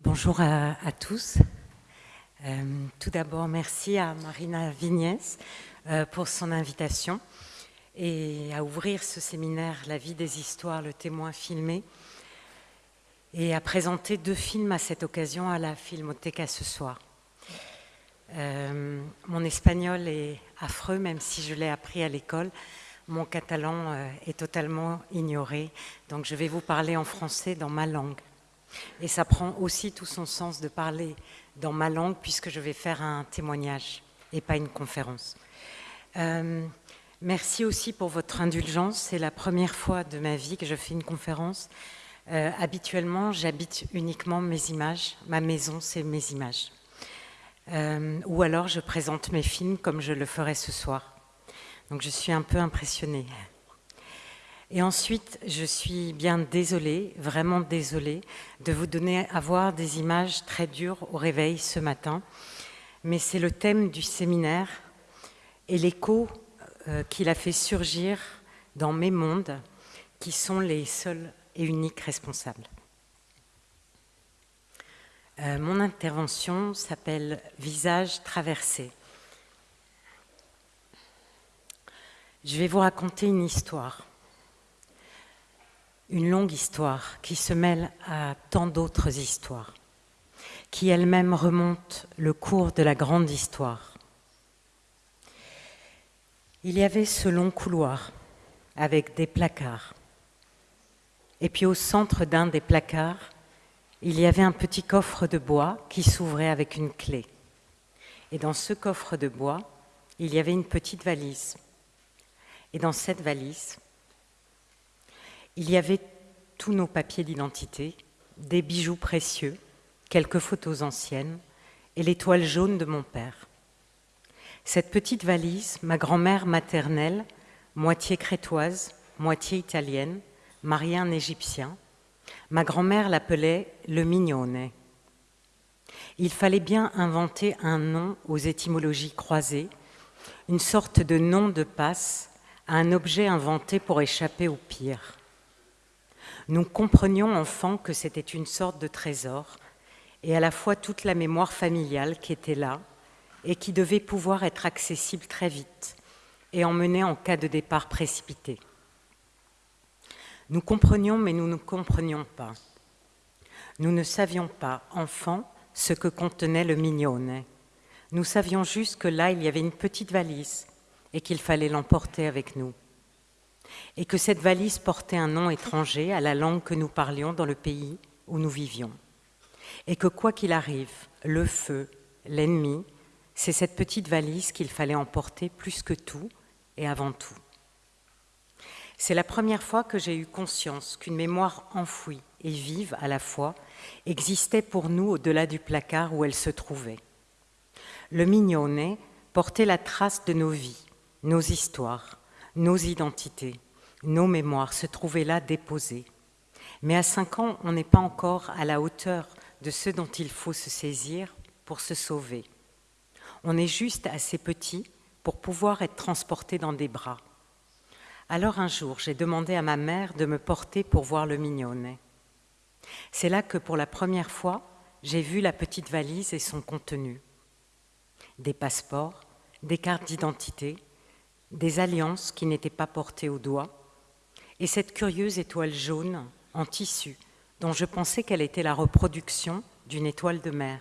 Bonjour à, tous. Euh, tout d'abord, merci à Marina Vignès euh, pour son invitation et à ouvrir ce séminaire La vie des histoires, le témoin filmé et à présenter deux films à cette occasion à la Filmothèque ce soir. Euh, mon espagnol est affreux, même si je l'ai appris à l'école. Mon catalan est totalement ignoré, donc je vais vous parler en français dans ma langue. Et ça prend aussi tout son sens de parler dans ma langue puisque je vais faire un témoignage et pas une conférence. Euh, merci aussi pour votre indulgence. C'est la première fois de ma vie que je fais une conférence. Euh, habituellement, j'habite uniquement mes images. Ma maison, c'est mes images. Euh, ou alors, je présente mes films comme je le ferai ce soir. Donc, je suis un peu impressionnée. Et ensuite, je suis bien désolée, vraiment désolée, de vous donner à voir des images très dures au réveil ce matin. Mais c'est le thème du séminaire et l'écho euh, qu'il a fait surgir dans mes mondes, qui sont les seuls et uniques responsables. Euh, mon intervention s'appelle « Visage traversé ». Je vais vous raconter une histoire une longue histoire qui se mêle à tant d'autres histoires, qui elle-même remonte le cours de la grande histoire. Il y avait ce long couloir avec des placards. Et puis au centre d'un des placards, il y avait un petit coffre de bois qui s'ouvrait avec une clé. Et dans ce coffre de bois, il y avait une petite valise. Et dans cette valise, il y avait tous nos papiers d'identité, des bijoux précieux, quelques photos anciennes et l'étoile jaune de mon père. Cette petite valise, ma grand-mère maternelle, moitié crétoise, moitié italienne, mariée un Égyptien, ma grand-mère l'appelait le mignonnet. Il fallait bien inventer un nom aux étymologies croisées, une sorte de nom de passe à un objet inventé pour échapper au pire. Nous comprenions enfants que c'était une sorte de trésor et à la fois toute la mémoire familiale qui était là et qui devait pouvoir être accessible très vite et emmener en cas de départ précipité. Nous comprenions, mais nous ne comprenions pas. Nous ne savions pas, enfants, ce que contenait le mignonnet. Nous savions juste que là, il y avait une petite valise et qu'il fallait l'emporter avec nous et que cette valise portait un nom étranger à la langue que nous parlions dans le pays où nous vivions. Et que quoi qu'il arrive, le feu, l'ennemi, c'est cette petite valise qu'il fallait emporter plus que tout et avant tout. C'est la première fois que j'ai eu conscience qu'une mémoire enfouie et vive à la fois existait pour nous au-delà du placard où elle se trouvait. Le mignonnet portait la trace de nos vies, nos histoires, nos identités, nos mémoires se trouvaient là déposées. Mais à cinq ans, on n'est pas encore à la hauteur de ce dont il faut se saisir pour se sauver. On est juste assez petit pour pouvoir être transporté dans des bras. Alors un jour, j'ai demandé à ma mère de me porter pour voir le mignonnet. C'est là que pour la première fois, j'ai vu la petite valise et son contenu. Des passeports, des cartes d'identité, des alliances qui n'étaient pas portées au doigt, et cette curieuse étoile jaune en tissu, dont je pensais qu'elle était la reproduction d'une étoile de mer.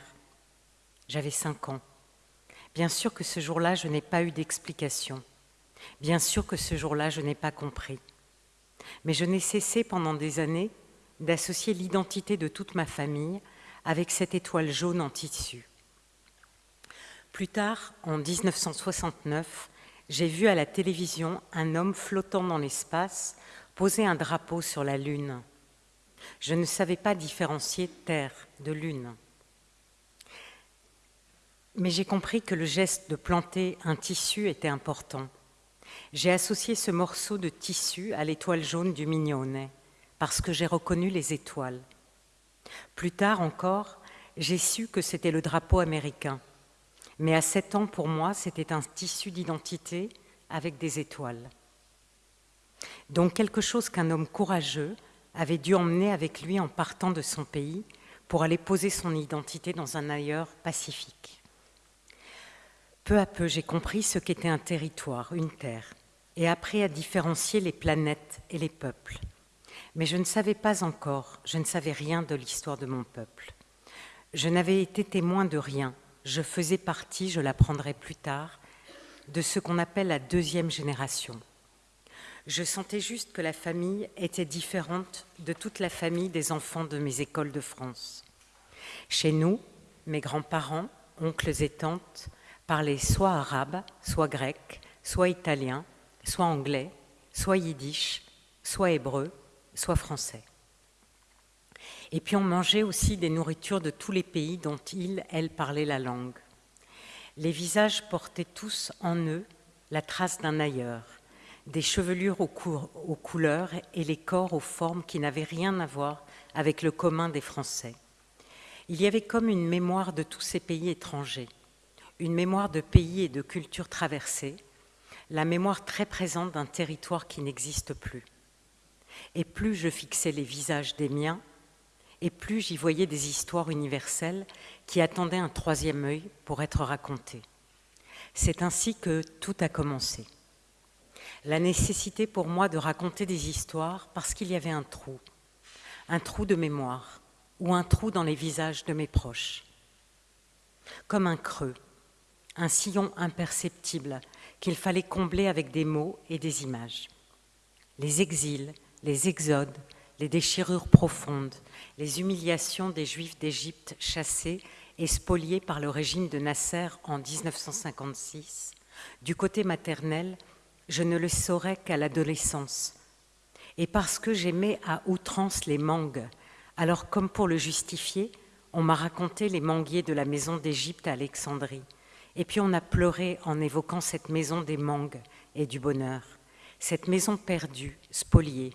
J'avais cinq ans. Bien sûr que ce jour-là, je n'ai pas eu d'explication. Bien sûr que ce jour-là, je n'ai pas compris. Mais je n'ai cessé pendant des années d'associer l'identité de toute ma famille avec cette étoile jaune en tissu. Plus tard, en 1969, j'ai vu à la télévision un homme flottant dans l'espace poser un drapeau sur la Lune. Je ne savais pas différencier Terre de Lune. Mais j'ai compris que le geste de planter un tissu était important. J'ai associé ce morceau de tissu à l'étoile jaune du mignonnet, parce que j'ai reconnu les étoiles. Plus tard encore, j'ai su que c'était le drapeau américain. Mais à sept ans, pour moi, c'était un tissu d'identité avec des étoiles. Donc quelque chose qu'un homme courageux avait dû emmener avec lui en partant de son pays pour aller poser son identité dans un ailleurs pacifique. Peu à peu, j'ai compris ce qu'était un territoire, une terre, et appris à différencier les planètes et les peuples. Mais je ne savais pas encore, je ne savais rien de l'histoire de mon peuple. Je n'avais été témoin de rien, je faisais partie, je l'apprendrai plus tard, de ce qu'on appelle la deuxième génération. Je sentais juste que la famille était différente de toute la famille des enfants de mes écoles de France. Chez nous, mes grands-parents, oncles et tantes, parlaient soit arabe, soit grec, soit italien, soit anglais, soit yiddish, soit hébreu, soit français. Et puis on mangeait aussi des nourritures de tous les pays dont ils, elles, parlaient la langue. Les visages portaient tous en eux la trace d'un ailleurs, des chevelures aux, aux, couleurs et les corps aux formes qui n'avaient rien à voir avec le commun des Français. Il y avait comme une mémoire de tous ces pays étrangers, une mémoire de pays et de cultures traversées, la mémoire très présente d'un territoire qui n'existe plus. Et plus je fixais les visages des miens, et plus j'y voyais des histoires universelles qui attendaient un troisième œil pour être racontées. C'est ainsi que tout a commencé. La nécessité pour moi de raconter des histoires parce qu'il y avait un trou, un trou de mémoire ou un trou dans les visages de mes proches. Comme un creux, un sillon imperceptible qu'il fallait combler avec des mots et des images. Les exils, les exodes, les déchirures profondes, les humiliations des Juifs d'Égypte chassés et spoliés par le régime de Nasser en 1956, du côté maternel, je ne le saurais qu'à l'adolescence. Et parce que j'aimais à outrance les mangues, alors comme pour le justifier, on m'a raconté les manguiers de la maison d'Égypte à Alexandrie. Et puis on a pleuré en évoquant cette maison des mangues et du bonheur, cette maison perdue, spoliée,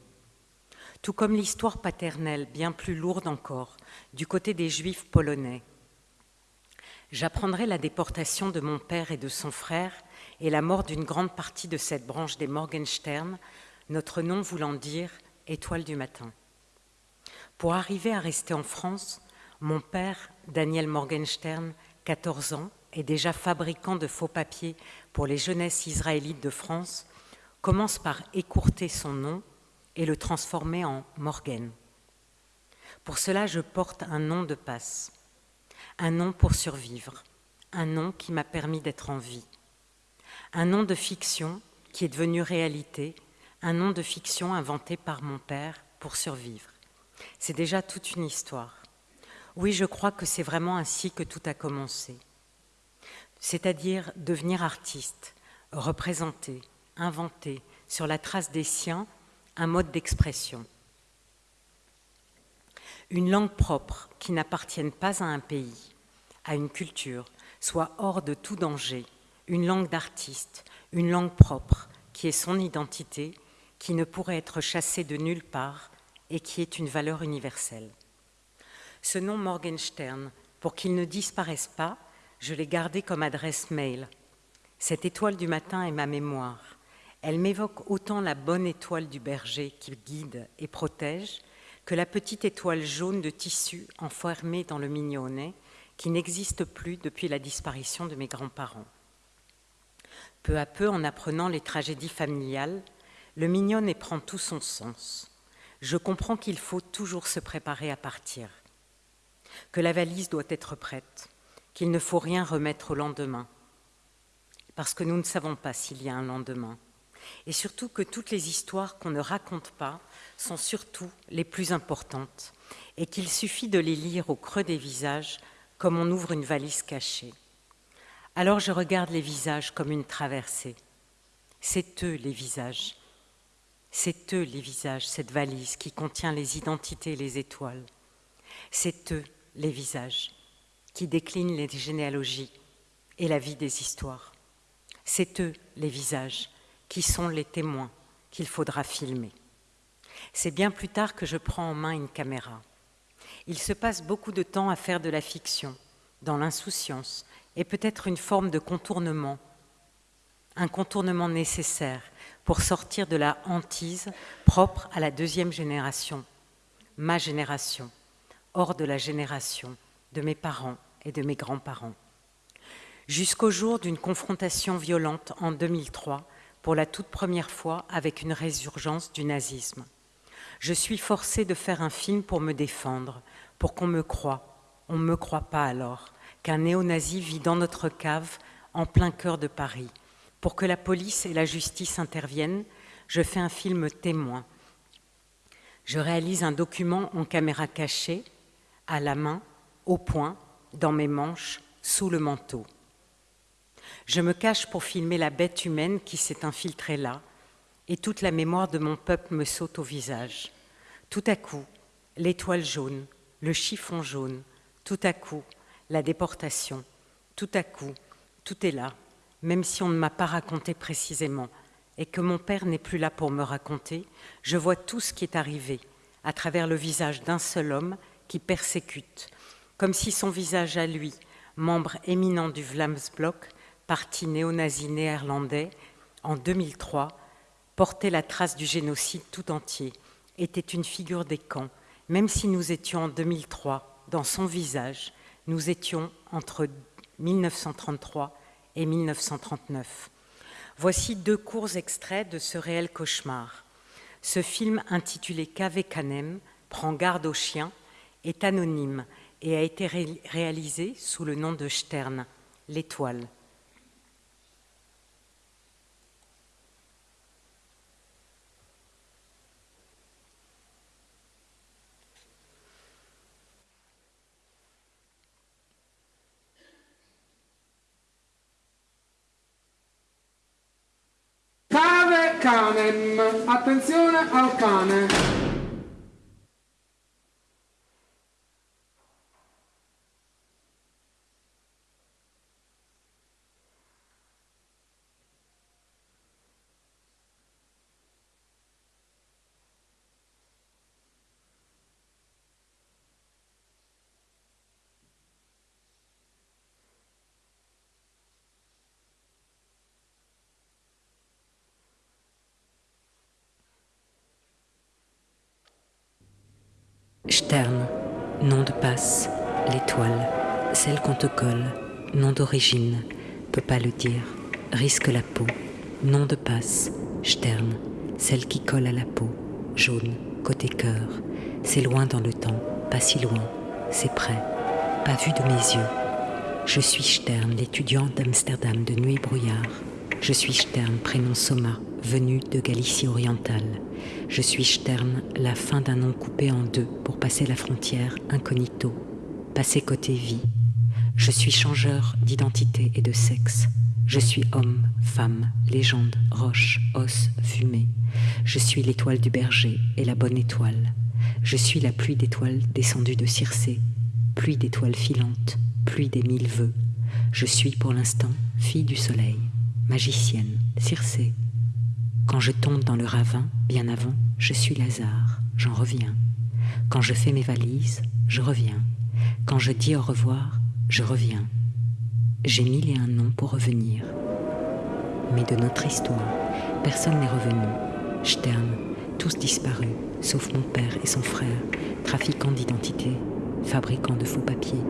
tout comme l'histoire paternelle, bien plus lourde encore, du côté des Juifs polonais. J'apprendrai la déportation de mon père et de son frère et la mort d'une grande partie de cette branche des Morgenstern, notre nom voulant dire étoile du matin. Pour arriver à rester en France, mon père, Daniel Morgenstern, 14 ans, et déjà fabricant de faux papiers pour les jeunesses israélites de France, commence par écourter son nom et le transformer en Morgan. Pour cela, je porte un nom de passe, un nom pour survivre, un nom qui m'a permis d'être en vie, un nom de fiction qui est devenu réalité, un nom de fiction inventé par mon père pour survivre. C'est déjà toute une histoire. Oui, je crois que c'est vraiment ainsi que tout a commencé. C'est-à-dire devenir artiste, représenter, inventer, sur la trace des siens, un mode d'expression. Une langue propre qui n'appartienne pas à un pays, à une culture, soit hors de tout danger, une langue d'artiste, une langue propre qui est son identité, qui ne pourrait être chassée de nulle part et qui est une valeur universelle. Ce nom Morgenstern, pour qu'il ne disparaisse pas, je l'ai gardé comme adresse mail. Cette étoile du matin est ma mémoire. Elle m'évoque autant la bonne étoile du berger qui guide et protège que la petite étoile jaune de tissu enfermée dans le mignonnet qui n'existe plus depuis la disparition de mes grands-parents. Peu à peu, en apprenant les tragédies familiales, le mignonnet prend tout son sens. Je comprends qu'il faut toujours se préparer à partir, que la valise doit être prête, qu'il ne faut rien remettre au lendemain, parce que nous ne savons pas s'il y a un lendemain et surtout que toutes les histoires qu'on ne raconte pas sont surtout les plus importantes et qu'il suffit de les lire au creux des visages comme on ouvre une valise cachée. Alors je regarde les visages comme une traversée. C'est eux les visages. C'est eux les visages, cette valise qui contient les identités et les étoiles. C'est eux les visages qui déclinent les généalogies et la vie des histoires. C'est eux les visages qui sont les témoins qu'il faudra filmer. C'est bien plus tard que je prends en main une caméra. Il se passe beaucoup de temps à faire de la fiction, dans l'insouciance, et peut-être une forme de contournement, un contournement nécessaire pour sortir de la hantise propre à la deuxième génération, ma génération, hors de la génération de mes parents et de mes grands-parents. Jusqu'au jour d'une confrontation violente en 2003, pour la toute première fois avec une résurgence du nazisme. Je suis forcée de faire un film pour me défendre, pour qu'on me croie. On ne me croit pas alors qu'un néo-nazi vit dans notre cave en plein cœur de Paris. Pour que la police et la justice interviennent, je fais un film témoin. Je réalise un document en caméra cachée, à la main, au poing, dans mes manches, sous le manteau. Je me cache pour filmer la bête humaine qui s'est infiltrée là, et toute la mémoire de mon peuple me saute au visage. Tout à coup, l'étoile jaune, le chiffon jaune, tout à coup, la déportation, tout à coup, tout est là, même si on ne m'a pas raconté précisément, et que mon père n'est plus là pour me raconter, je vois tout ce qui est arrivé à travers le visage d'un seul homme qui persécute, comme si son visage à lui, membre éminent du Vlamsblok, parti néo-nazi néerlandais, en 2003, portait la trace du génocide tout entier, était une figure des camps, même si nous étions en 2003, dans son visage, nous étions entre 1933 et 1939. Voici deux courts extraits de ce réel cauchemar. Ce film intitulé Cave Canem, Prend garde aux chiens, est anonyme et a été réalisé sous le nom de Stern, l'étoile. Canem. Attenzione al cane. Stern, nom de passe, l'étoile, celle qu'on te colle, nom d'origine, peut pas le dire, risque la peau, nom de passe, Stern, celle qui colle à la peau, jaune, côté cœur, c'est loin dans le temps, pas si loin, c'est près, pas vu de mes yeux. Je suis Stern, l'étudiant d'Amsterdam de nuit brouillard. Je suis Stern, prénom Soma, venu de Galicie orientale. Je suis Stern, la fin d'un nom coupé en deux pour passer la frontière incognito, passer côté vie. Je suis changeur d'identité et de sexe. Je suis homme, femme, légende, roche, os, fumée. Je suis l'étoile du berger et la bonne étoile. Je suis la pluie d'étoiles descendue de Circé, pluie d'étoiles filantes, pluie des mille vœux. Je suis pour l'instant fille du soleil magicienne, Circé. Quand je tombe dans le ravin, bien avant, je suis Lazare, j'en reviens. Quand je fais mes valises, je reviens. Quand je dis au revoir, je reviens. J'ai mille et un noms pour revenir. Mais de notre histoire, personne n'est revenu. Stern, tous disparus, sauf mon père et son frère, trafiquants d'identité, fabricants de faux papiers.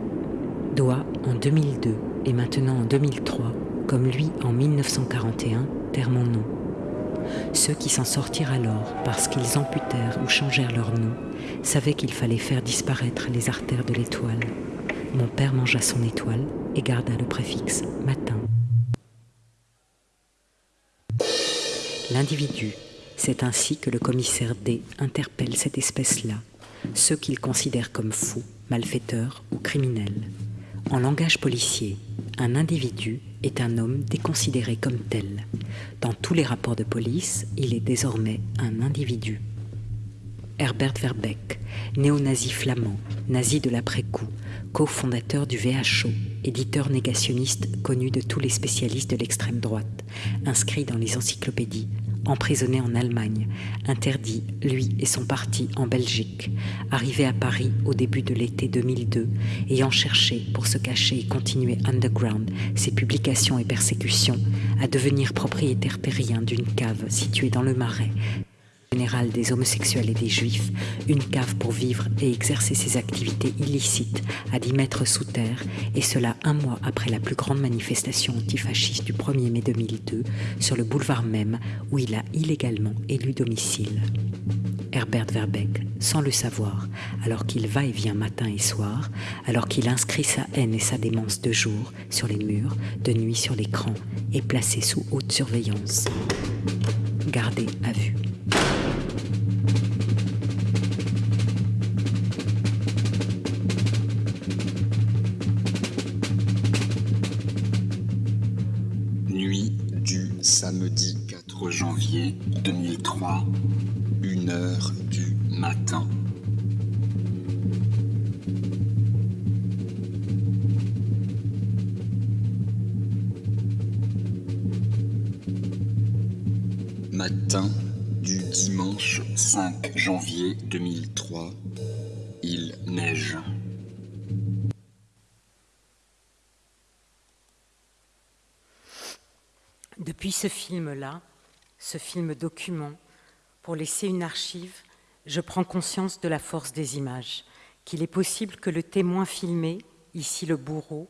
Doit, en 2002 et maintenant en 2003, comme lui en 1941, terre mon nom. Ceux qui s'en sortirent alors parce qu'ils amputèrent ou changèrent leur nom savaient qu'il fallait faire disparaître les artères de l'étoile. Mon père mangea son étoile et garda le préfixe matin. L'individu, c'est ainsi que le commissaire D interpelle cette espèce-là, ceux qu'il considère comme fous, malfaiteurs ou criminels. En langage policier, un individu est un homme déconsidéré comme tel. Dans tous les rapports de police, il est désormais un individu. Herbert Verbeck, néo-nazi flamand, nazi de l'après-coup, cofondateur du VHO, éditeur négationniste connu de tous les spécialistes de l'extrême droite, inscrit dans les encyclopédies, emprisonné en Allemagne, interdit, lui et son parti, en Belgique, arrivé à Paris au début de l'été 2002, ayant cherché, pour se cacher et continuer underground ses publications et persécutions, à devenir propriétaire terrien d'une cave située dans le Marais, général des homosexuels et des juifs, une cave pour vivre et exercer ses activités illicites à 10 mètres sous terre, et cela un mois après la plus grande manifestation antifasciste du 1er mai 2002 sur le boulevard même où il a illégalement élu domicile. Herbert Verbeck, sans le savoir, alors qu'il va et vient matin et soir, alors qu'il inscrit sa haine et sa démence de jour sur les murs, de nuit sur l'écran, est placé sous haute surveillance. Gardé à vue. Janvier 2003, 1 heure du matin. Matin du dimanche 5 janvier 2003, il neige. Depuis ce film-là, ce film document, pour laisser une archive, je prends conscience de la force des images, qu'il est possible que le témoin filmé, ici le bourreau,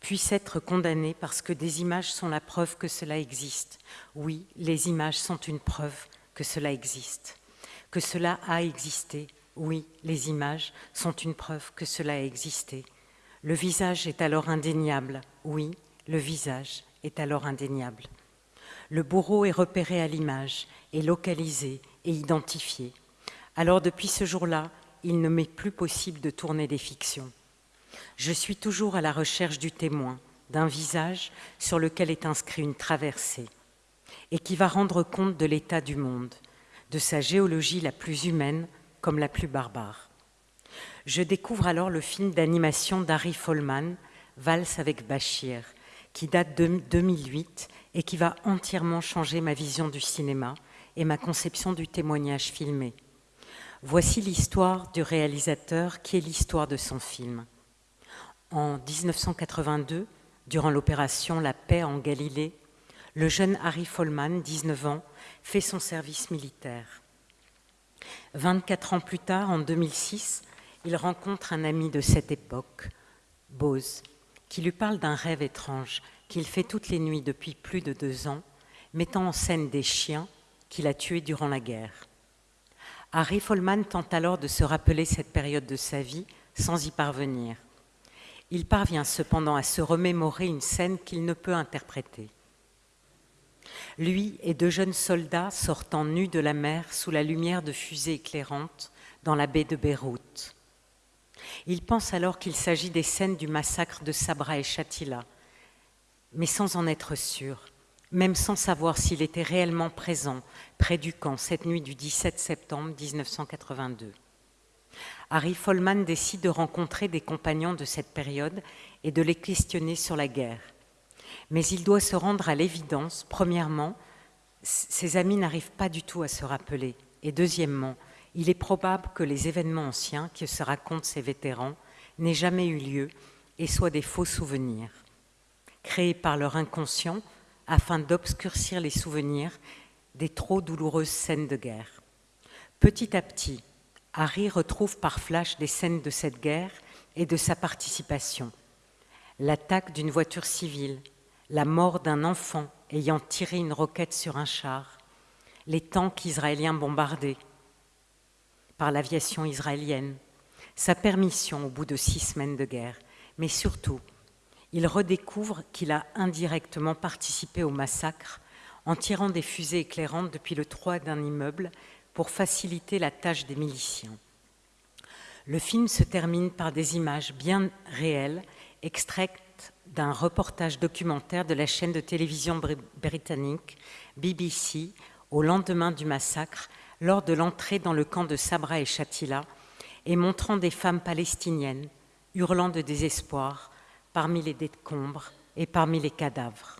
puisse être condamné parce que des images sont la preuve que cela existe. Oui, les images sont une preuve que cela existe, que cela a existé. Oui, les images sont une preuve que cela a existé. Le visage est alors indéniable. Oui, le visage est alors indéniable. Le bourreau est repéré à l'image, est localisé et identifié. Alors depuis ce jour-là, il ne m'est plus possible de tourner des fictions. Je suis toujours à la recherche du témoin, d'un visage sur lequel est inscrit une traversée, et qui va rendre compte de l'état du monde, de sa géologie la plus humaine comme la plus barbare. Je découvre alors le film d'animation d'Harry Follman, Valse avec Bachir, qui date de 2008 et qui va entièrement changer ma vision du cinéma et ma conception du témoignage filmé. Voici l'histoire du réalisateur qui est l'histoire de son film. En 1982, durant l'opération La paix en Galilée, le jeune Harry Follman, 19 ans, fait son service militaire. 24 ans plus tard, en 2006, il rencontre un ami de cette époque, Bose, qui lui parle d'un rêve étrange qu'il fait toutes les nuits depuis plus de deux ans, mettant en scène des chiens qu'il a tués durant la guerre. Harry Follman tente alors de se rappeler cette période de sa vie sans y parvenir. Il parvient cependant à se remémorer une scène qu'il ne peut interpréter. Lui et deux jeunes soldats sortant nus de la mer sous la lumière de fusées éclairantes dans la baie de Beyrouth. Il pense alors qu'il s'agit des scènes du massacre de Sabra et Shatila, mais sans en être sûr, même sans savoir s'il était réellement présent près du camp cette nuit du 17 septembre 1982. Harry Follman décide de rencontrer des compagnons de cette période et de les questionner sur la guerre. Mais il doit se rendre à l'évidence, premièrement, ses amis n'arrivent pas du tout à se rappeler, et deuxièmement, il est probable que les événements anciens que se racontent ces vétérans n'aient jamais eu lieu et soient des faux souvenirs, créés par leur inconscient afin d'obscurcir les souvenirs des trop douloureuses scènes de guerre. Petit à petit, Harry retrouve par flash des scènes de cette guerre et de sa participation. L'attaque d'une voiture civile, la mort d'un enfant ayant tiré une roquette sur un char, les tanks israéliens bombardés par l'aviation israélienne, sa permission au bout de six semaines de guerre, mais surtout, il redécouvre qu'il a indirectement participé au massacre en tirant des fusées éclairantes depuis le toit d'un immeuble pour faciliter la tâche des miliciens. Le film se termine par des images bien réelles, extraites d'un reportage documentaire de la chaîne de télévision britannique BBC au lendemain du massacre, lors de l'entrée dans le camp de Sabra et Shatila, et montrant des femmes palestiniennes hurlant de désespoir parmi les décombres et parmi les cadavres.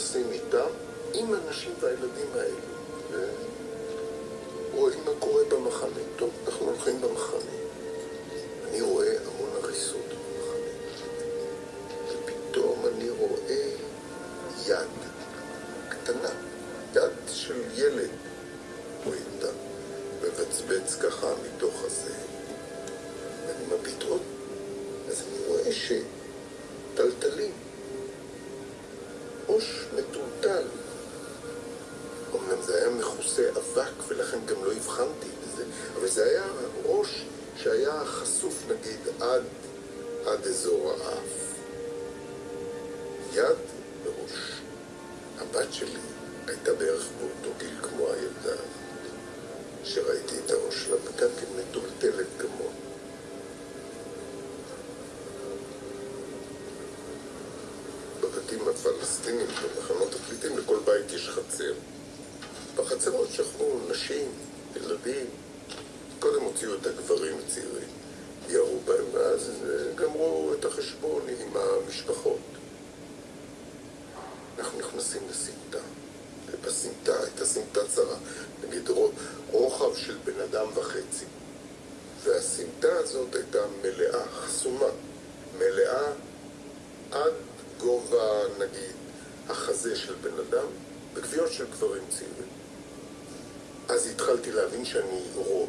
נכנסים איתם, עם הנשים והילדים האלו, ורואים מה קורה במחנה. טוב, אנחנו הולכים במחנה. להבין שאני רואה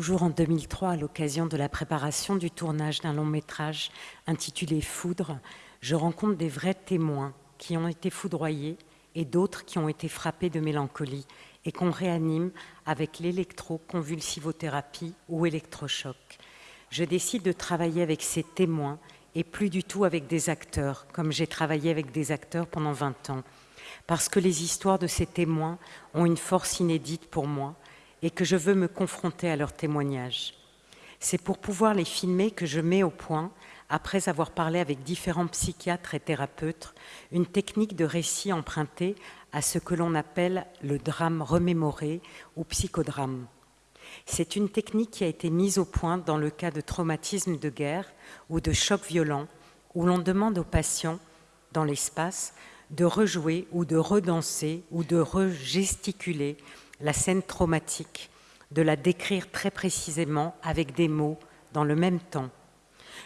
toujours en 2003, à l'occasion de la préparation du tournage d'un long métrage intitulé Foudre, je rencontre des vrais témoins qui ont été foudroyés et d'autres qui ont été frappés de mélancolie et qu'on réanime avec l'électroconvulsivothérapie ou électrochoc. Je décide de travailler avec ces témoins et plus du tout avec des acteurs, comme j'ai travaillé avec des acteurs pendant 20 ans, parce que les histoires de ces témoins ont une force inédite pour moi et que je veux me confronter à leurs témoignages. C'est pour pouvoir les filmer que je mets au point, après avoir parlé avec différents psychiatres et thérapeutes, une technique de récit empruntée à ce que l'on appelle le drame remémoré ou psychodrame. C'est une technique qui a été mise au point dans le cas de traumatisme de guerre ou de choc violent, où l'on demande aux patients, dans l'espace, de rejouer ou de redanser ou de regesticuler la scène traumatique, de la décrire très précisément avec des mots dans le même temps.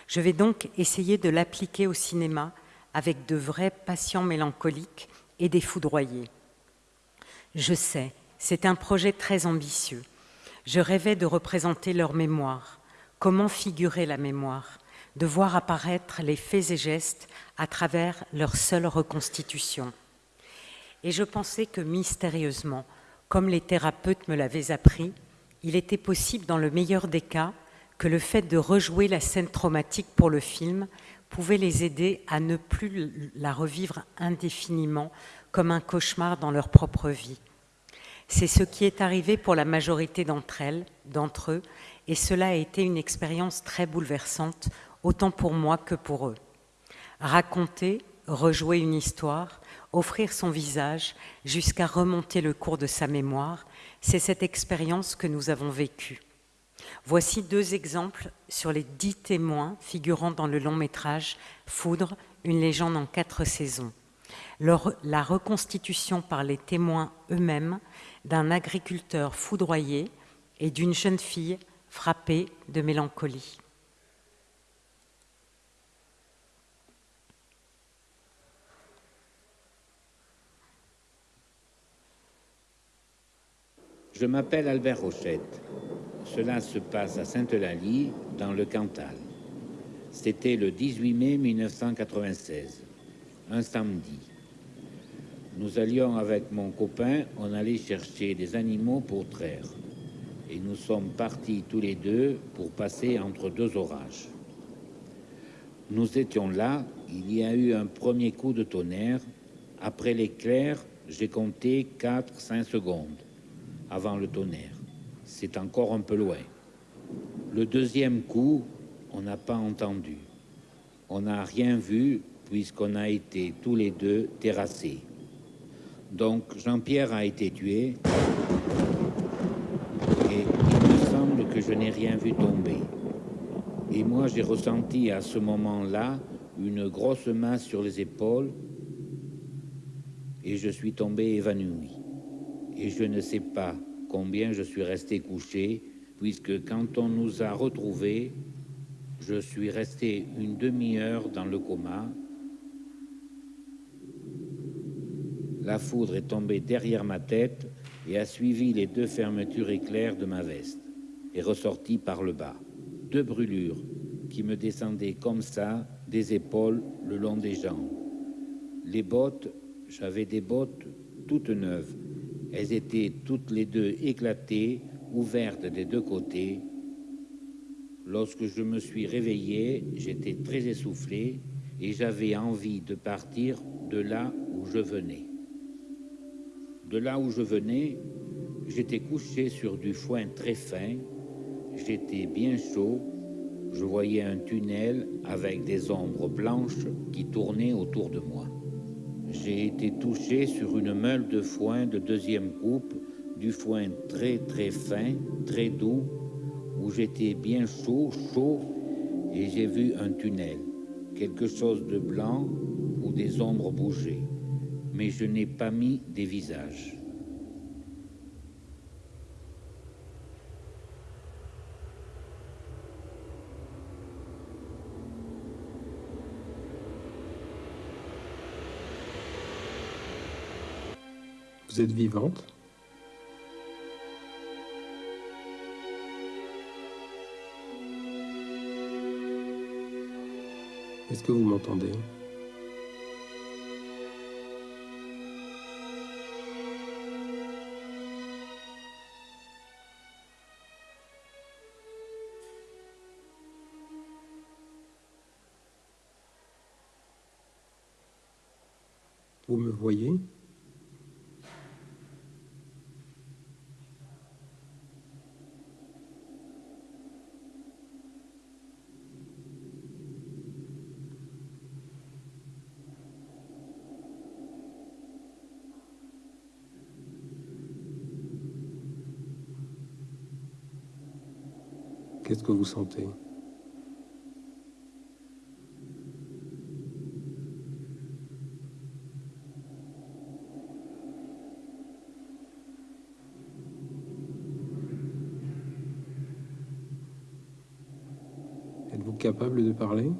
Je vais donc essayer de l'appliquer au cinéma avec de vrais patients mélancoliques et des foudroyés. Je sais, c'est un projet très ambitieux. Je rêvais de représenter leur mémoire. Comment figurer la mémoire? De voir apparaître les faits et gestes à travers leur seule reconstitution. Et je pensais que mystérieusement, comme les thérapeutes me l'avaient appris, il était possible, dans le meilleur des cas, que le fait de rejouer la scène traumatique pour le film pouvait les aider à ne plus la revivre indéfiniment comme un cauchemar dans leur propre vie. C'est ce qui est arrivé pour la majorité d'entre elles, d'entre eux, et cela a été une expérience très bouleversante, autant pour moi que pour eux. Raconter, rejouer une histoire, offrir son visage jusqu'à remonter le cours de sa mémoire, c'est cette expérience que nous avons vécue. Voici deux exemples sur les dix témoins figurant dans le long métrage Foudre, une légende en quatre saisons. la reconstitution par les témoins eux-mêmes d'un agriculteur foudroyé et d'une jeune fille frappée de mélancolie. Je m'appelle Albert Rochette. Cela se passe à Sainte-Eulalie, dans le Cantal. C'était le 18 mai 1996, un samedi. Nous allions avec mon copain, on allait chercher des animaux pour traire. Et nous sommes partis tous les deux pour passer entre deux orages. Nous étions là, il y a eu un premier coup de tonnerre. Après l'éclair, j'ai compté 4-5 secondes avant le tonnerre c'est encore un peu loin. Le deuxième coup, on n'a pas entendu. On n'a rien vu puisqu'on a été tous les deux terrassés. Donc Jean-Pierre a été tué et il me semble que je n'ai rien vu tomber. Et moi j'ai ressenti à ce moment-là une grosse main sur les épaules et je suis tombé évanoui. Et je ne sais pas combien je suis resté couché, puisque quand on nous a retrouvés, je suis resté une demi-heure dans le coma. La foudre est tombée derrière ma tête et a suivi les deux fermetures éclairs de ma veste et ressorti par le bas. Deux brûlures qui me descendaient comme ça des épaules le long des jambes. Les bottes, j'avais des bottes toutes neuves elles étaient toutes les deux éclatées, ouvertes des deux côtés. Lorsque je me suis réveillé, j'étais très essoufflé et j'avais envie de partir de là où je venais. De là où je venais, j'étais couché sur du foin très fin, j'étais bien chaud, je voyais un tunnel avec des ombres blanches qui tournaient autour de moi j'ai été touché sur une meule de foin de deuxième coupe, du foin très très fin, très doux, où j'étais bien chaud, chaud, et j'ai vu un tunnel, quelque chose de blanc où des ombres bougeaient, mais je n'ai pas mis des visages. Vous êtes vivante. Est-ce que vous m'entendez? Vous me voyez? que vous sentez. Êtes-vous capable de parler?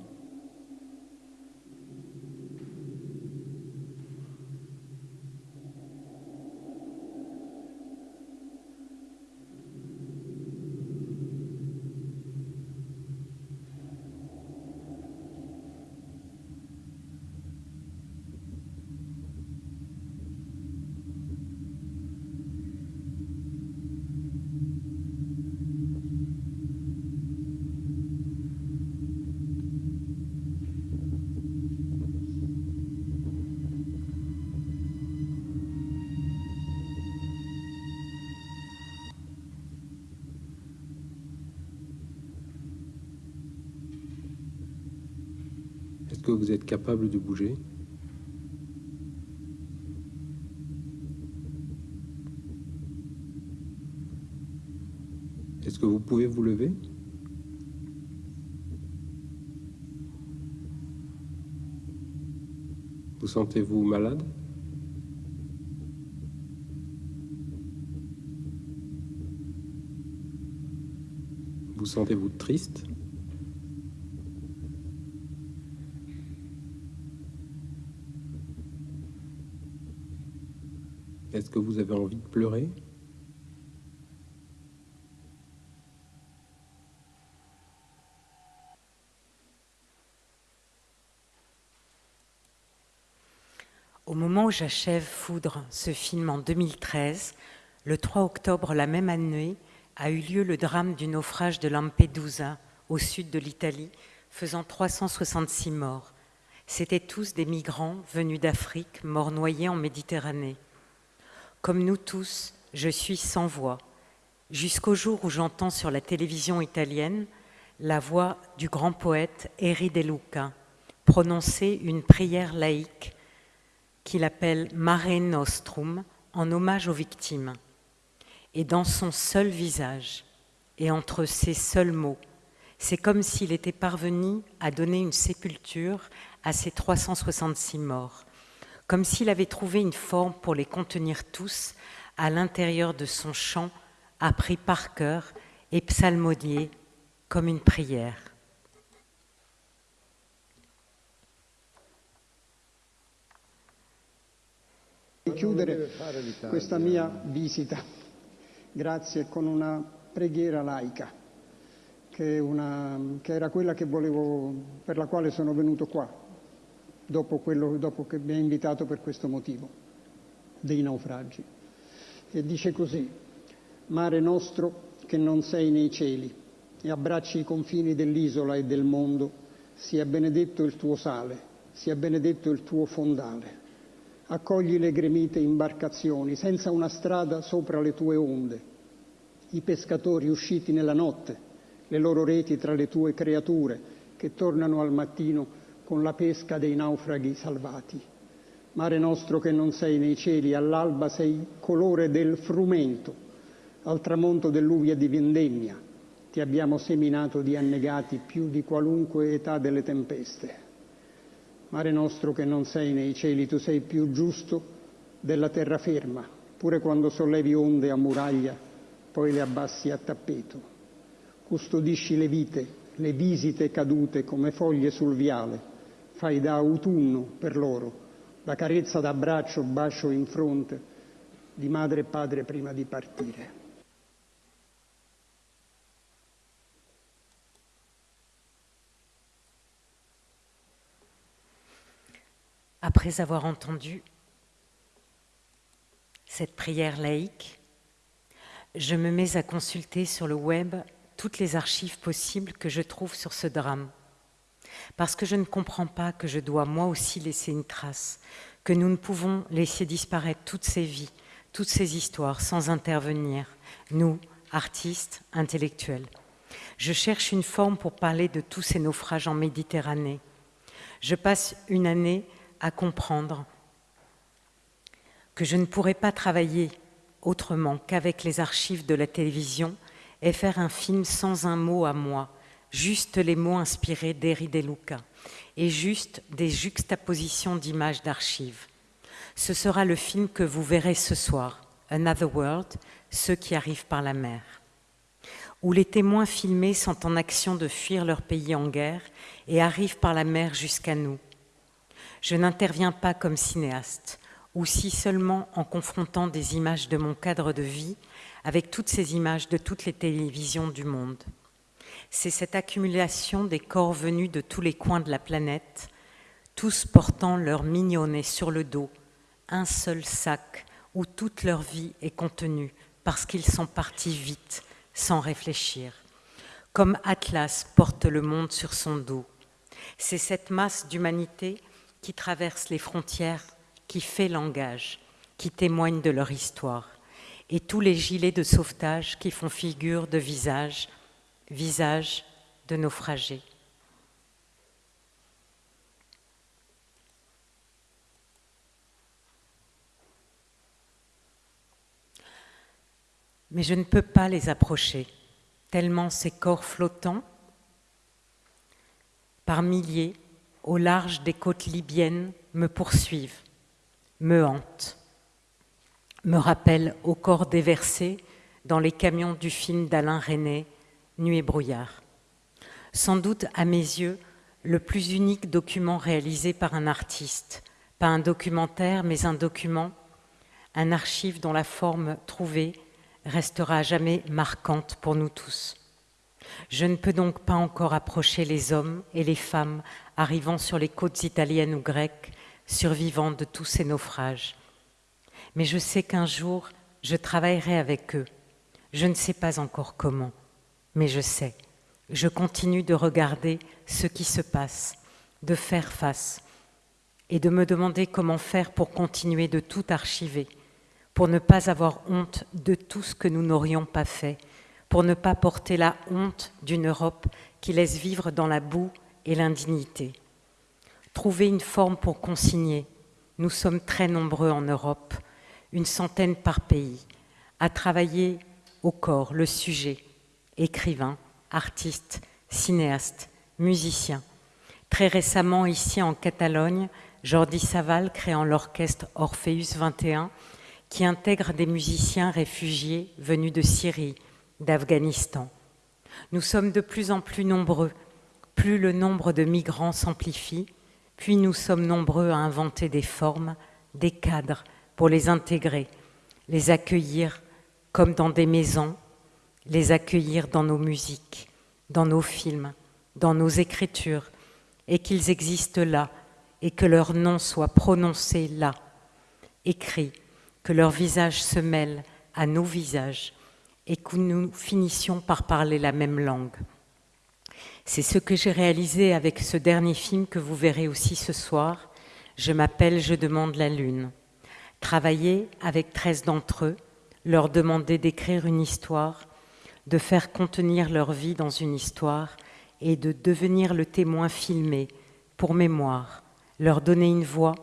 Que vous êtes capable de bouger. Est-ce que vous pouvez vous lever? Vous sentez-vous malade? Vous sentez-vous triste? Que vous avez envie de pleurer Au moment où j'achève Foudre, ce film en 2013, le 3 octobre la même année, a eu lieu le drame du naufrage de Lampedusa, au sud de l'Italie, faisant 366 morts. C'étaient tous des migrants venus d'Afrique, morts noyés en Méditerranée. Comme nous tous, je suis sans voix, jusqu'au jour où j'entends sur la télévision italienne la voix du grand poète Eri De Luca prononcer une prière laïque qu'il appelle Mare Nostrum en hommage aux victimes. Et dans son seul visage et entre ses seuls mots, c'est comme s'il était parvenu à donner une sépulture à ces 366 morts, comme s'il avait trouvé une forme pour les contenir tous à l'intérieur de son chant appris par cœur et psalmodié comme une prière. chiudere questa mia visita, grazie, con una preghiera laica, che, una, che era quella che volevo, per la quale sono venuto qua, dopo, quello, dopo che mi ha invitato per questo motivo, dei naufragi. E dice così, mare nostro che non sei nei cieli e abbracci i confini dell'isola e del mondo, sia benedetto il tuo sale, sia benedetto il tuo fondale accogli le gremite imbarcazioni senza una strada sopra le tue onde, i pescatori usciti nella notte, le loro reti tra le tue creature che tornano al mattino con la pesca dei naufraghi salvati. Mare nostro che non sei nei cieli, all'alba sei colore del frumento, al tramonto dell'uvia di vendemmia, ti abbiamo seminato di annegati più di qualunque età delle tempeste. Mare nostro che non sei nei cieli, tu sei più giusto della terraferma, pure quando sollevi onde a muraglia, poi le abbassi a tappeto. Custodisci le vite, le visite cadute come foglie sul viale, fai da autunno per loro, la carezza d'abbraccio, bacio in fronte di madre e padre prima di partire. Après avoir entendu cette prière laïque, je me mets à consulter sur le web toutes les archives possibles que je trouve sur ce drame. Parce que je ne comprends pas que je dois moi aussi laisser une trace, que nous ne pouvons laisser disparaître toutes ces vies, toutes ces histoires sans intervenir, nous, artistes, intellectuels. Je cherche une forme pour parler de tous ces naufrages en Méditerranée. Je passe une année à comprendre que je ne pourrais pas travailler autrement qu'avec les archives de la télévision et faire un film sans un mot à moi, juste les mots inspirés d'Eri De Luca et juste des juxtapositions d'images d'archives. Ce sera le film que vous verrez ce soir, Another World, ceux qui arrivent par la mer. où les témoins filmés sont en action de fuir leur pays en guerre et arrivent par la mer jusqu'à nous. Je n'interviens pas comme cinéaste, ou si seulement en confrontant des images de mon cadre de vie avec toutes ces images de toutes les télévisions du monde. C'est cette accumulation des corps venus de tous les coins de la planète, tous portant leur mignonnet sur le dos, un seul sac où toute leur vie est contenue parce qu'ils sont partis vite, sans réfléchir. Comme Atlas porte le monde sur son dos. C'est cette masse d'humanité qui traverse les frontières, qui fait langage, qui témoigne de leur histoire. Et tous les gilets de sauvetage qui font figure de visage, visage de naufragés. Mais je ne peux pas les approcher, tellement ces corps flottants, par milliers, au large des côtes libyennes, me poursuivent, me hantent, me rappellent au corps déversé dans les camions du film d'Alain René, Nuit et brouillard. Sans doute, à mes yeux, le plus unique document réalisé par un artiste, pas un documentaire, mais un document, un archive dont la forme trouvée restera à jamais marquante pour nous tous. Je ne peux donc pas encore approcher les hommes et les femmes arrivant sur les côtes italiennes ou grecques, survivants de tous ces naufrages. Mais je sais qu'un jour, je travaillerai avec eux. Je ne sais pas encore comment, mais je sais. Je continue de regarder ce qui se passe, de faire face et de me demander comment faire pour continuer de tout archiver pour ne pas avoir honte de tout ce que nous n'aurions pas fait, pour ne pas porter la honte d'une Europe qui laisse vivre dans la boue et l'indignité. Trouver une forme pour consigner. Nous sommes très nombreux en Europe, une centaine par pays, à travailler au corps le sujet, écrivain, artiste, cinéaste, musicien. Très récemment, ici en Catalogne, Jordi Saval créant l'orchestre Orpheus 21 qui intègre des musiciens réfugiés venus de Syrie, d'Afghanistan. Nous sommes de plus en plus nombreux, plus le nombre de migrants s'amplifie, puis nous sommes nombreux à inventer des formes, des cadres pour les intégrer, les accueillir comme dans des maisons, les accueillir dans nos musiques, dans nos films, dans nos écritures, et qu'ils existent là, et que leur nom soit prononcé là, écrit que leurs visages se mêlent à nos visages et que nous finissions par parler la même langue. C'est ce que j'ai réalisé avec ce dernier film que vous verrez aussi ce soir. Je m'appelle Je demande la lune. Travailler avec 13 d'entre eux, leur demander d'écrire une histoire, de faire contenir leur vie dans une histoire et de devenir le témoin filmé pour mémoire, leur donner une voix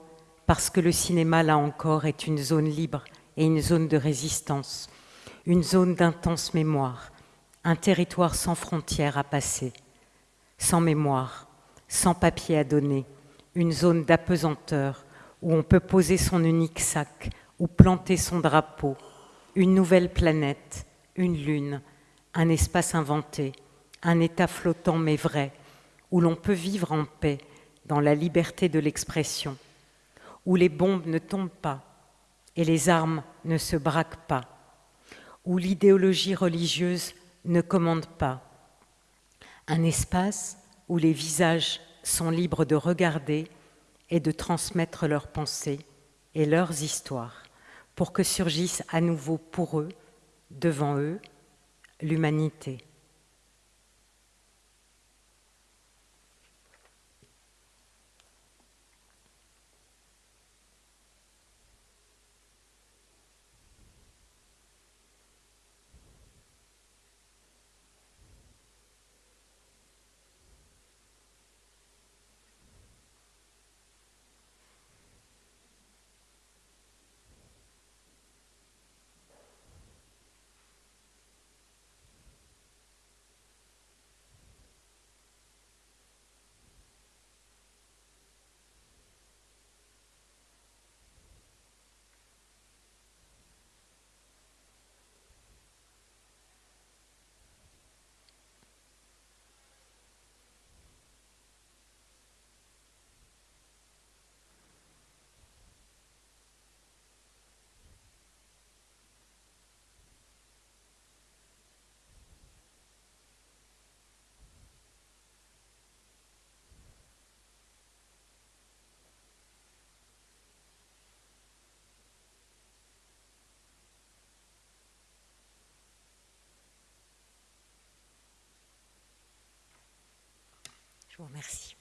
parce que le cinéma, là encore, est une zone libre et une zone de résistance, une zone d'intense mémoire, un territoire sans frontières à passer, sans mémoire, sans papier à donner, une zone d'apesanteur où on peut poser son unique sac ou planter son drapeau, une nouvelle planète, une lune, un espace inventé, un état flottant mais vrai, où l'on peut vivre en paix dans la liberté de l'expression où les bombes ne tombent pas et les armes ne se braquent pas, où l'idéologie religieuse ne commande pas, un espace où les visages sont libres de regarder et de transmettre leurs pensées et leurs histoires, pour que surgisse à nouveau pour eux, devant eux, l'humanité. Je vous remercie.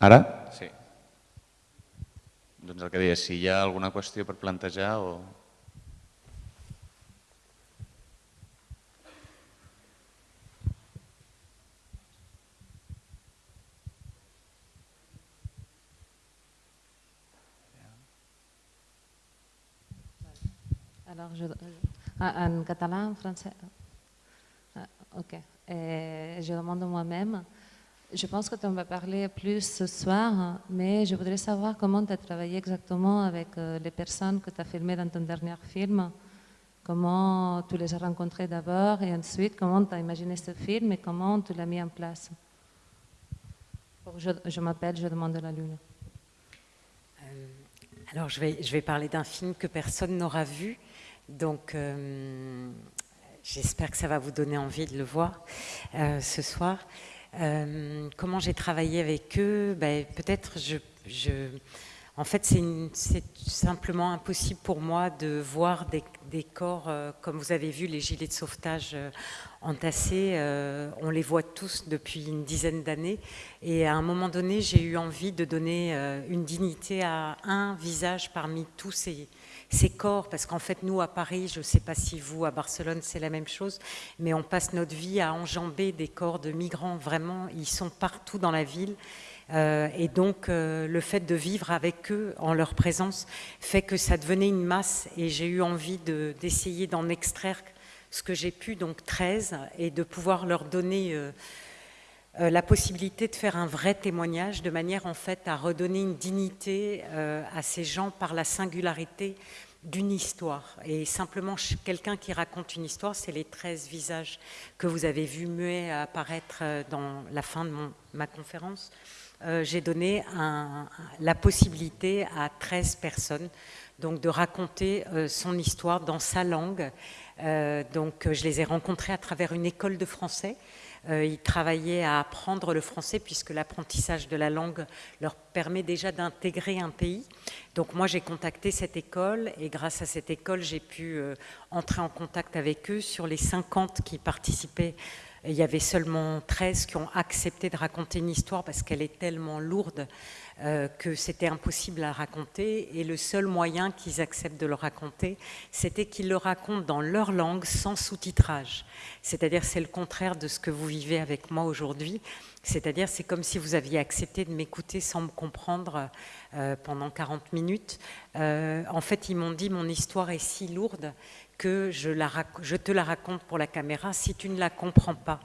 Ara? Sí. Doncs el que deia, si hi ha alguna qüestió per plantejar o... Alors, je, ah, en català, en français ah, Ok. Eh, je demande moi-même. Je pense que tu en vas parler plus ce soir, mais je voudrais savoir comment tu as travaillé exactement avec euh, les personnes que tu as filmées dans ton dernier film. Comment tu les as rencontrées d'abord et ensuite comment tu as imaginé ce film et comment tu l'as mis en place? Je m'appelle Je demande la lune. Euh, alors, je vais, parler d'un film que personne n'aura vu. Donc, euh, j'espère que ça va vous donner envie de le voir ce soir. Euh, comment j'ai travaillé avec eux ben, Peut-être, je, je, en fait, c'est simplement impossible pour moi de voir des, corps, euh, comme vous avez vu, les gilets de sauvetage euh, entassés. on les voit tous depuis une dizaine d'années. Et à un moment donné, j'ai eu envie de donner une dignité à un visage parmi tous ces, ces corps, parce qu'en fait, nous, à Paris, je ne sais pas si vous, à Barcelone, c'est la même chose, mais on passe notre vie à enjamber des corps de migrants. Vraiment, ils sont partout dans la ville. Euh, et donc, euh, le fait de vivre avec eux, en leur présence, fait que ça devenait une masse. Et j'ai eu envie de- d'essayer d'en extraire ce que j'ai pu, donc 13, et de pouvoir leur donner euh, la possibilité de faire un vrai témoignage, de manière en fait à redonner une dignité euh, à ces gens par la singularité d'une histoire. Et simplement, quelqu'un qui raconte une histoire, c'est les 13 visages que vous avez vus muets apparaître euh, dans la fin de ma conférence. Euh, J'ai donné la possibilité à 13 personnes donc de raconter euh, son histoire dans sa langue. Euh, donc, euh, je les ai rencontrés à travers une école de français. Euh, ils travaillaient à apprendre le français puisque l'apprentissage de la langue leur permet déjà d'intégrer un pays. Donc moi j'ai contacté cette école et grâce à cette école j'ai pu euh, entrer en contact avec eux. Sur les 50 qui participaient, il y avait seulement 13 qui ont accepté de raconter une histoire parce qu'elle est tellement lourde euh, que c'était impossible à raconter. Et le seul moyen qu'ils acceptent de le raconter, c'était qu'ils le racontent dans leur langue sans sous-titrage. C'est-à-dire c'est le contraire de ce que vous vivez avec moi aujourd'hui. C'est-à-dire c'est comme si vous aviez accepté de m'écouter sans me comprendre euh, pendant 40 minutes. Euh, en fait, ils m'ont dit mon histoire est si lourde que je, te la raconte pour la caméra si tu ne la comprends pas.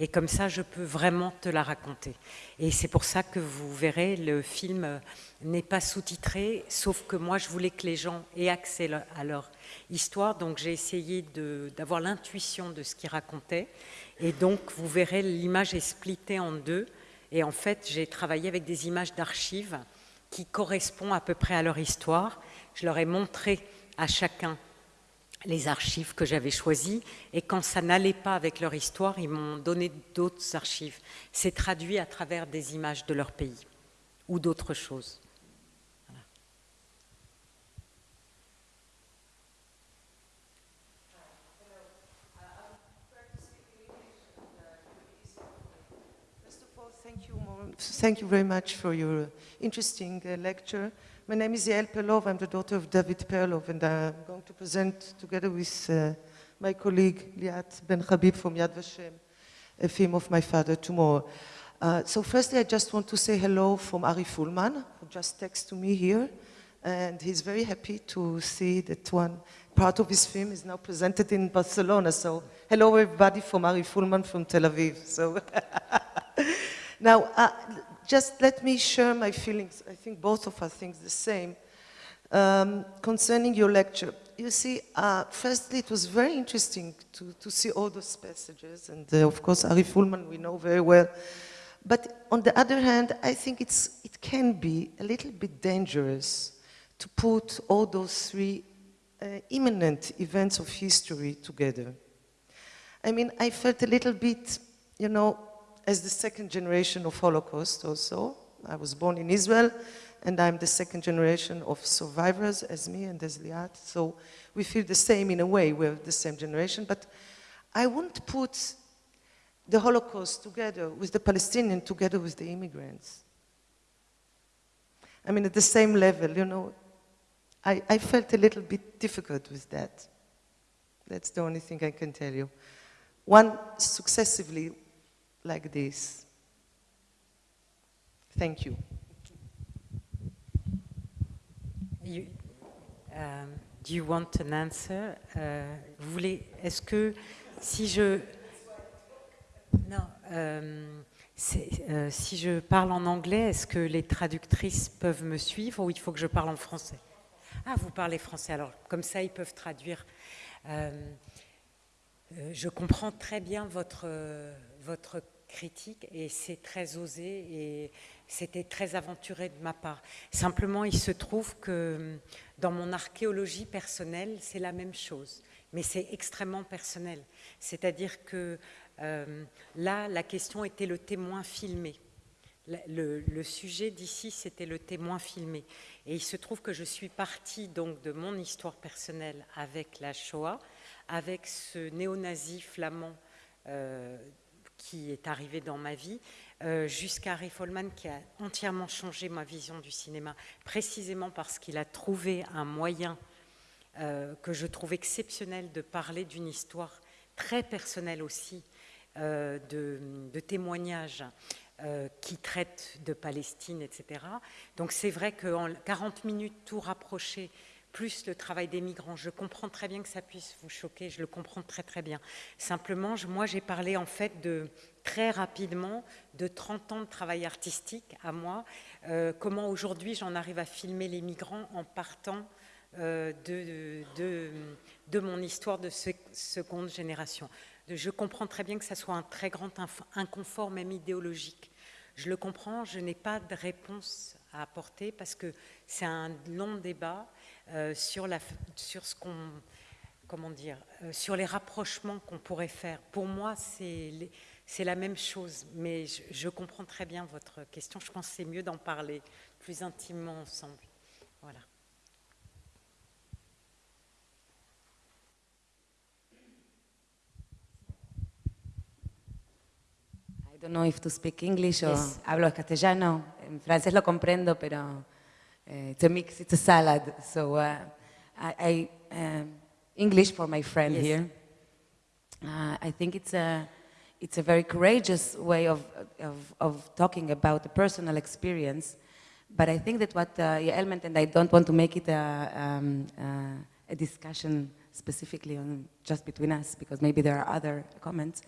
Et comme ça, je peux vraiment te la raconter. Et c'est pour ça que vous verrez, le film euh, n'est pas sous-titré, sauf que moi, je voulais que les gens aient accès à leur histoire. Donc, j'ai essayé d'avoir l'intuition de ce qu'ils racontaient. Et donc, vous verrez, l'image est splittée en deux. Et en fait, j'ai travaillé avec des images d'archives qui correspondent à peu près à leur histoire. Je leur ai montré à chacun les archives que j'avais choisies et quand ça n'allait pas avec leur histoire, ils m'ont donné d'autres archives. C'est traduit à travers des images de leur pays ou d'autres choses. Thank you, very much for your interesting uh, lecture. My name is Yael Perlov. I'm the daughter of David Perlov, and I'm going to present together with uh, my colleague Liat Ben Habib from Yad Vashem, a film of my father tomorrow. Uh, so firstly, I just want to say hello from Ari Fullman, who just texted to me here. And he's very happy to see that one part of his film is now presented in Barcelona. So hello, everybody, from Ari Fullman from Tel Aviv. So now, uh, just let me share my feelings. I think both of us think the same. Um, concerning your lecture, you see, uh, firstly, it was very interesting to, to see all those passages, and uh, of course, Ari Fullman we know very well. But on the other hand, I think it's, it can be a little bit dangerous to put all those three uh, imminent events of history together. I mean, I felt a little bit, you know, as the second generation of Holocaust also. I was born in Israel, and I'm the second generation of survivors as me and as Liat. So we feel the same in a way, we're the same generation, but I wouldn't put the Holocaust together with the Palestinian, together with the immigrants. I mean, at the same level, you know, I, I felt a little bit difficult with that. That's the only thing I can tell you. One successively like this. Thank you. Um, do you want an answer? Euh, vous voulez, est-ce que si je, non, c'est, euh, si je parle en anglais, est-ce que les traductrices peuvent me suivre ou il faut que je parle en français? Ah, vous parlez français, alors comme ça ils peuvent traduire. Euh, euh, je comprends très bien votre, votre critique et c'est très osé et c'était très aventuré de ma part. Simplement, il se trouve que dans mon archéologie personnelle, c'est la même chose, mais c'est extrêmement personnel. C'est-à-dire que euh, là, la question était le témoin filmé. Le, le sujet d'ici, c'était le témoin filmé. Et il se trouve que je suis partie donc de mon histoire personnelle avec la Shoah, avec ce néo-nazi flamand euh, qui est arrivé dans ma vie, euh, jusqu'à Harry Folman qui a entièrement changé ma vision du cinéma, précisément parce qu'il a trouvé un moyen euh, que je trouve exceptionnel de parler d'une histoire très personnelle aussi, euh, de, de, témoignages qui traitent de Palestine, etc. Donc c'est vrai qu'en 40 minutes, tout rapproché, plus le travail des migrants. Je comprends très bien que ça puisse vous choquer, je le comprends très très bien. Simplement, moi j'ai parlé en fait de très rapidement de 30 ans de travail artistique à moi, euh, comment aujourd'hui j'en arrive à filmer les migrants en partant euh, de, de, mon histoire de seconde génération. Je comprends très bien que ça soit un très grand inconfort, même idéologique. Je le comprends, je n'ai pas de réponse à apporter parce que c'est un long débat euh, sur, la, sur ce qu'on comment dire, euh, sur les rapprochements qu'on pourrait faire. Pour moi, c'est la même chose, mais je, je, comprends très bien votre question. Je pense que c'est mieux d'en parler plus intimement ensemble. Voilà. I don't know if to speak English or yes. hablo castellano. En francés lo comprendo, pero it's a mix, it's a salad. So uh, I, I um, English for my friend yes. here. Uh, I think it's a, it's a very courageous way of, of, of, talking about the personal experience. But I think that what uh, element, and I don't want to make it a, um, uh, a discussion specifically on just between us, because maybe there are other comments,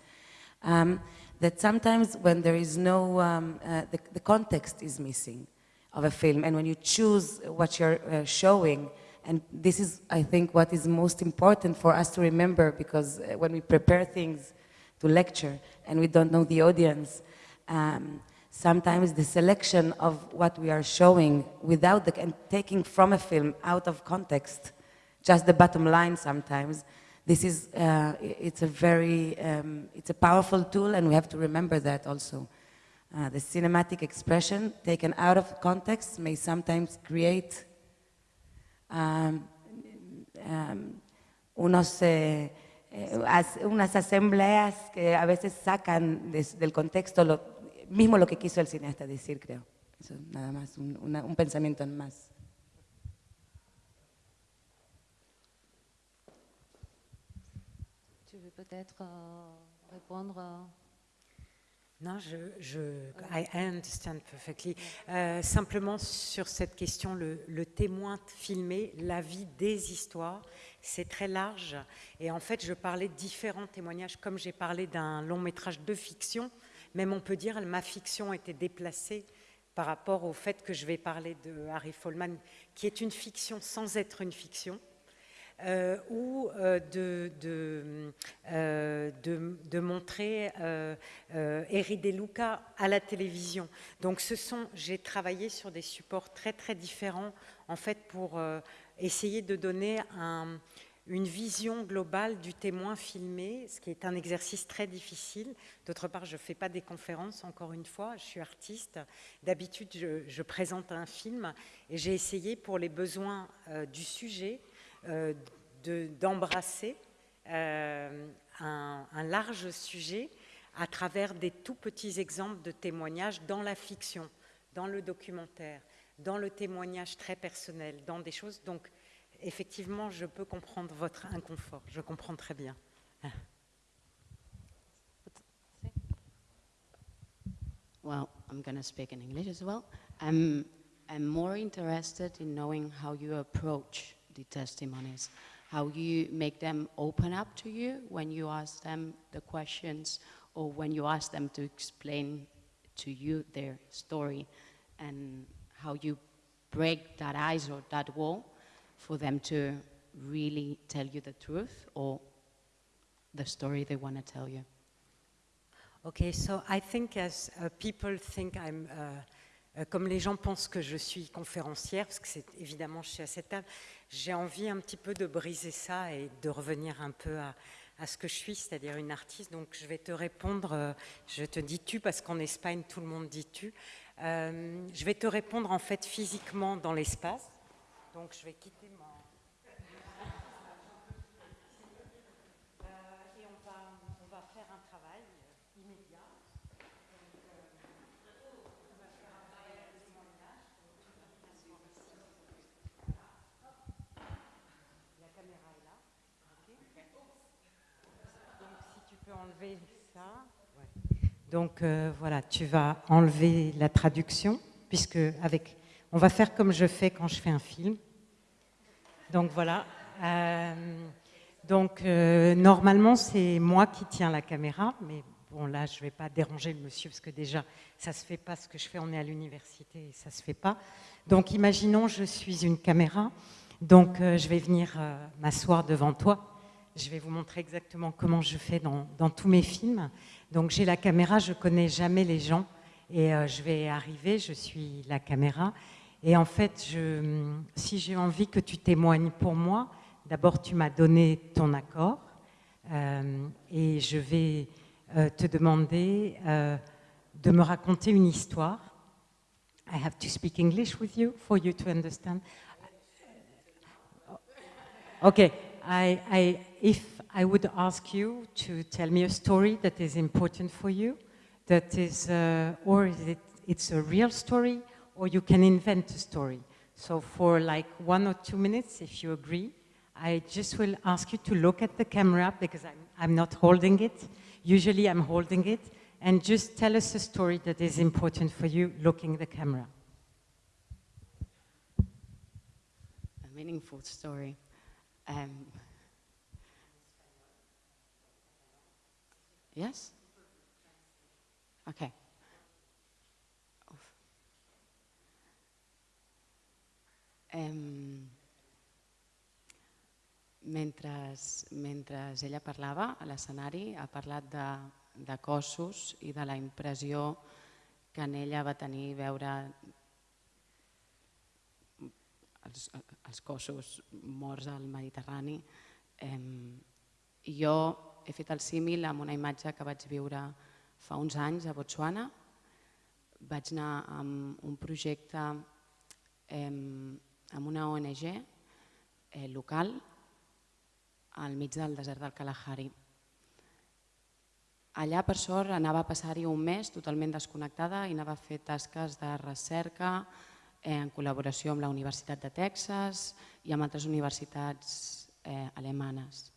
um, that sometimes when there is no, um, uh, the, the, context is missing of a film, and when you choose what you're uh, showing, and this is, I think, what is most important for us to remember because uh, when we prepare things to lecture and we don't know the audience, um, sometimes the selection of what we are showing without the, and taking from a film out of context, just the bottom line sometimes, this is, uh, it's a very, um, it's a powerful tool and we have to remember that also. Uh, the cinematic expression taken out of context may sometimes create um, um, unos, eh, eh, as, unas asambleas que a veces sacan del contexto lo, mismo lo que quiso el cineasta decir, creo. Eso nada más, un, una, un pensamiento en más. Tu veux peut-être euh, répondre Non, je, je I understand perfectly. Euh, simplement sur cette question, le, témoin filmé, la vie des histoires, c'est très large. Et en fait, je parlais de différents témoignages, comme j'ai parlé d'un long métrage de fiction, même on peut dire que ma fiction était déplacée par rapport au fait que je vais parler de Harry Follman, qui est une fiction sans être une fiction. Euh, ou euh, de, euh, de, de, montrer euh, Eri De Luca à la télévision. Donc ce sont, j'ai travaillé sur des supports très très différents en fait pour essayer de donner un, une vision globale du témoin filmé, ce qui est un exercice très difficile. D'autre part, je ne fais pas des conférences, encore une fois, je suis artiste. D'habitude, je, présente un film et j'ai essayé pour les besoins du sujet d'embrasser euh, un, un, large sujet à travers des tout petits exemples de témoignages dans la fiction, dans le documentaire, dans le témoignage très personnel, dans des choses. Donc, effectivement, je peux comprendre votre inconfort. Je comprends très bien. Well, I'm going to speak in English as well. I'm, I'm more interested in knowing how you approach the testimonies, how you make them open up to you when you ask them the questions or when you ask them to explain to you their story and how you break that ice or that wall for them to really tell you the truth or the story they want to tell you? Okay, so I think as uh, people think I'm, uh, comme les gens pensent que je suis conférencière, parce que c'est évidemment je suis à cette table, j'ai envie un petit peu de briser ça et de revenir un peu à, à ce que je suis, c'est-à-dire une artiste. Donc je vais te répondre, euh, je te dis tu parce qu'en Espagne tout le monde dit tu. Euh, je vais te répondre en fait physiquement dans l'espace. Donc je vais quitter mon... Euh, et on va, on va, faire un travail immédiat. Donc, euh, on va faire un travail de témoignage. La caméra est là. Okay. Donc si tu peux Donc euh, voilà, tu vas enlever la traduction, puisque avec on va faire comme je fais quand je fais un film. Donc voilà. Euh, donc euh, normalement c'est moi qui tiens la caméra, mais bon là je ne vais pas déranger le monsieur parce que déjà ça se fait pas ce que je fais. On est à l'université ça se fait pas. Donc imaginons je suis une caméra, donc je vais venir m'asseoir devant toi. Je vais vous montrer exactement comment je fais dans, tous mes films. Donc j'ai la caméra, je connais jamais les gens et euh, je vais arriver, je suis la caméra et en fait, si j'ai envie que tu témoignes pour moi, d'abord tu m'as donné ton accord euh, et je vais euh, te demander de me raconter une histoire. I have to speak English with you for you to understand. Okay, I, I, if I would ask you to tell me a story that is important for you, that is, uh, or is it, it's a real story, or you can invent a story. So for like one or two minutes, if you agree, I just will ask you to look at the camera because I'm, I'm not holding it. Usually I'm holding it. And just tell us a story that is important for you looking the camera. A meaningful story. Um, yes? Okay. Eh, mentre, mentre ella parlava a l'escenari ha parlat de, de cossos i de la impressió que en ella va tenir veure els, els cossos morts al Mediterrani. Eh, jo he fet el símil amb una imatge que vaig viure fa uns anys a Botswana. Vaig anar amb un projecte amb una ONG eh, local al mig del desert del Kalahari. Allà, per sort, anava a passar-hi un mes totalment desconnectada i anava a fer tasques de recerca eh, en col·laboració amb la Universitat de Texas i amb altres universitats eh, alemanes.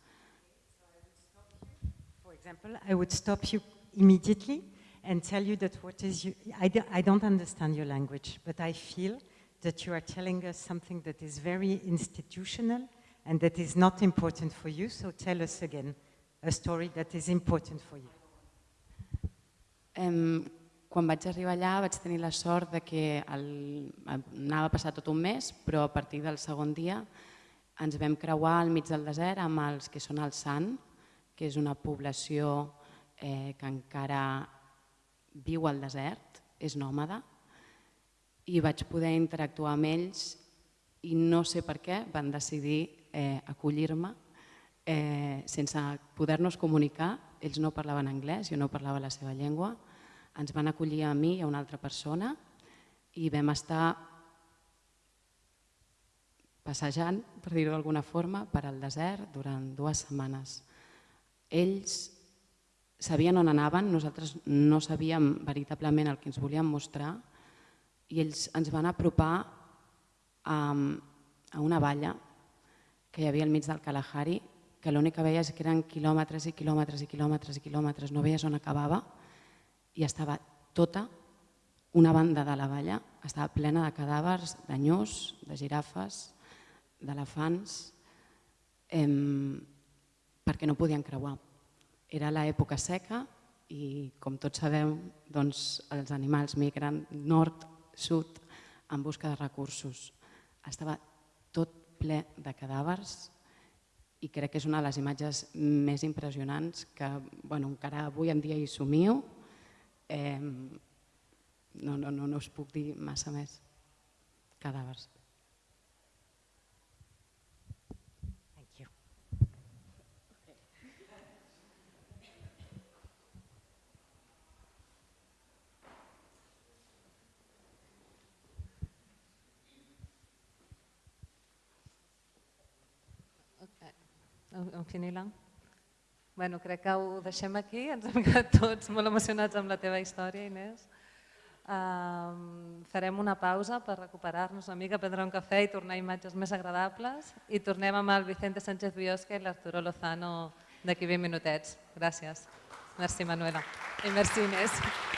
Example, I would stop you immediately and tell you that what is you, I, do, I don't understand your language, but I feel that you are telling us something that is very institutional and that is not important for you. So tell us again a story that is important for you. Um, quan vaig arribar allà vaig tenir la sort de que el, anava a passar tot un mes, però a partir del segon dia ens vam creuar al mig del desert amb els que són el Sant, que és una població eh, que encara viu al desert, és nòmada, i vaig poder interactuar amb ells i no sé per què van decidir eh, acollir-me eh, sense poder-nos comunicar. Ells no parlaven anglès, jo no parlava la seva llengua. Ens van acollir a mi i a una altra persona i vam estar passejant, per dir-ho d'alguna forma, per al desert durant dues setmanes. Ells sabien on anaven, nosaltres no sabíem veritablement el que ens volien mostrar i ells ens van apropar a, a una valla que hi havia al mig del Kalahari, que l'únic que veies que eren quilòmetres i quilòmetres i quilòmetres i quilòmetres, no veies on acabava i estava tota una banda de la valla, estava plena de cadàvers, d'anyós, de girafes, d'elefants, eh, perquè no podien creuar. Era l'època seca i, com tots sabem, doncs, els animals migren nord, sud, en busca de recursos. Estava tot ple de cadàvers i crec que és una de les imatges més impressionants que bueno, encara avui en dia hi somio. Eh, no, no, no, no us puc dir massa més. Cadàvers. En Finilang? Bueno, crec que ho deixem aquí, ens hem quedat tots molt emocionats amb la teva història, Inés. Um, farem una pausa per recuperar-nos una mica, prendre un cafè i tornar a imatges més agradables i tornem amb el Vicente Sánchez Biosca i l'Arturo Lozano d'aquí 20 minutets. Gràcies. Merci, Manuela. I merci, Inés.